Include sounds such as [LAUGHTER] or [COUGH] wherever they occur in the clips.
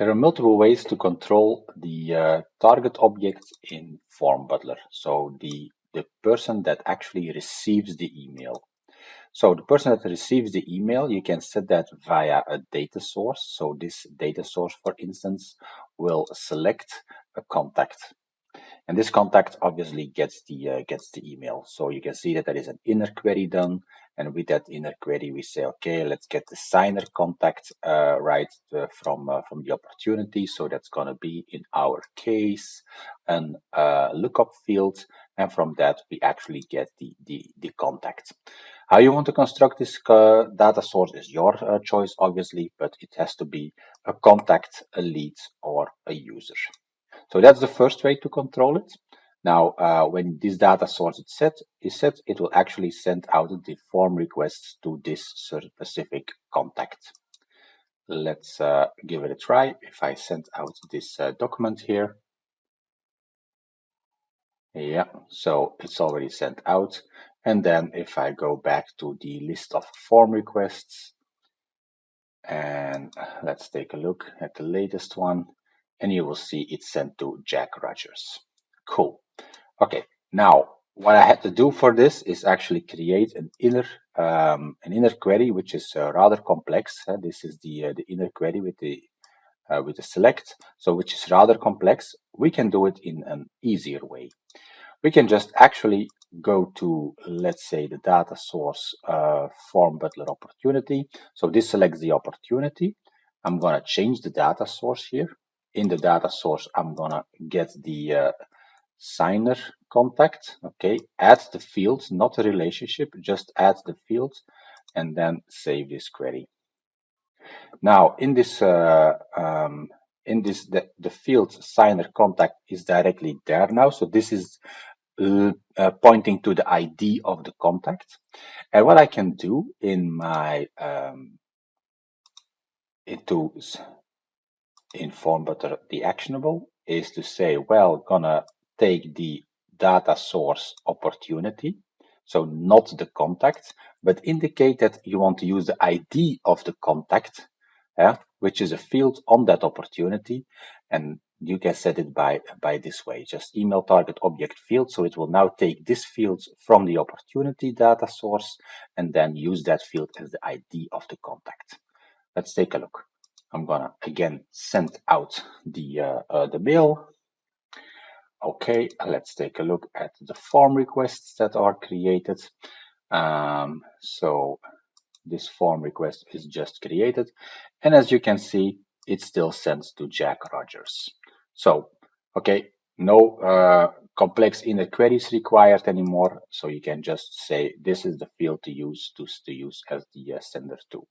There are multiple ways to control the uh, target object in Form Butler. So the, the person that actually receives the email. So the person that receives the email, you can set that via a data source. So this data source, for instance, will select a contact. And this contact obviously gets the uh, gets the email. So you can see that there is an inner query done. And with that inner query, we say, okay, let's get the signer contact uh, right uh, from uh, from the opportunity. So that's going to be in our case an uh, lookup field. And from that, we actually get the, the, the contact. How you want to construct this data source is your choice, obviously, but it has to be a contact, a lead, or a user. So that's the first way to control it. Now, uh, when this data source is set, is set, it will actually send out the form requests to this specific contact. Let's uh, give it a try. If I send out this uh, document here, yeah, so it's already sent out. And then if I go back to the list of form requests, and let's take a look at the latest one, and you will see it's sent to Jack Rogers. Cool. Okay, now what I had to do for this is actually create an inner um, an inner query, which is uh, rather complex. Uh, this is the uh, the inner query with the uh, with the select, so which is rather complex. We can do it in an easier way. We can just actually go to, let's say, the data source uh, form butler opportunity. So this selects the opportunity. I'm going to change the data source here. In the data source, I'm to get the uh, signer contact. Okay, add the fields, not a relationship, just add the fields and then save this query. Now, in this uh, um, in this the, the field signer contact is directly there now. So this is uh, uh, pointing to the ID of the contact. And what I can do in my um, into inform but the actionable is to say, well, gonna take the data source opportunity, so not the contact, but indicate that you want to use the ID of the contact, yeah, which is a field on that opportunity. And you can set it by, by this way, just email target object field. So it will now take this field from the opportunity data source and then use that field as the ID of the contact. Let's take a look. I'm gonna again send out the, uh, uh, the mail Okay, let's take a look at the form requests that are created. Um, so this form request is just created. And as you can see, it still sends to Jack Rogers. So, okay, no uh, complex inner queries required anymore. So you can just say this is the field to use to, to use as the uh, sender to.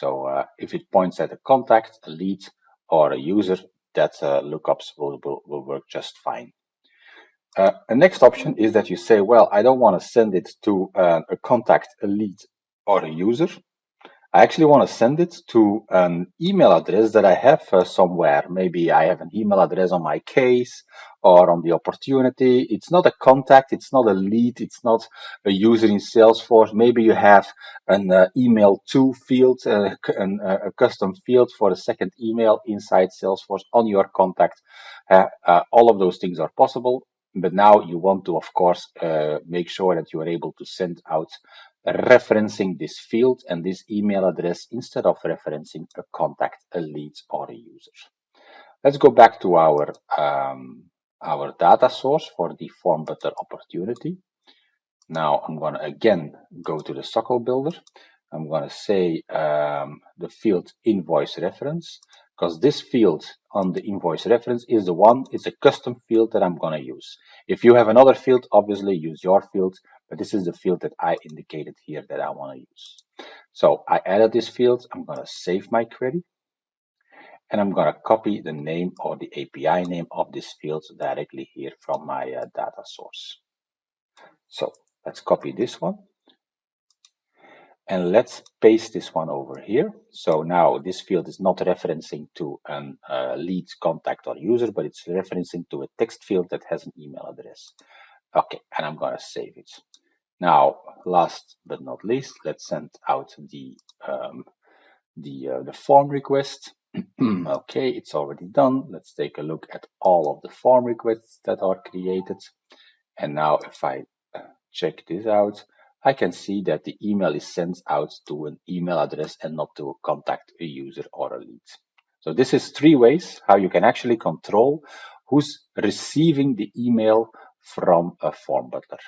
So uh, if it points at a contact, a lead, or a user, that uh, lookups will, will, will work just fine. Uh, next option is that you say, well, I don't want to send it to uh, a contact, a lead, or a user. I actually want to send it to an email address that I have uh, somewhere. Maybe I have an email address on my case or on the opportunity. It's not a contact, it's not a lead, it's not a user in Salesforce. Maybe you have an uh, email to field, uh, an, uh, a custom field for a second email inside Salesforce on your contact. Uh, all of those things are possible. But now you want to, of course, uh, make sure that you are able to send out referencing this field and this email address instead of referencing a contact, a lead, or a user. Let's go back to our, um, our data source for the form butler opportunity. Now I'm going to again go to the SOQL builder. I'm going to say um, the field invoice reference because this field on the invoice reference is the one, it's a custom field that I'm going to use. If you have another field, obviously use your field, but this is the field that I indicated here that I want to use. So I added this field, I'm going to save my query, and I'm going to copy the name or the API name of this field directly here from my uh, data source. So let's copy this one and let's paste this one over here. So now this field is not referencing to a uh, lead contact or user, but it's referencing to a text field that has an email address. Okay, and I'm going to save it. Now, last but not least, let's send out the um, the uh, the form request. [CLEARS THROAT] okay, it's already done. Let's take a look at all of the form requests that are created. And now if I uh, check this out, I can see that the email is sent out to an email address and not to a contact a user or a lead. So this is three ways how you can actually control who's receiving the email from a form butler.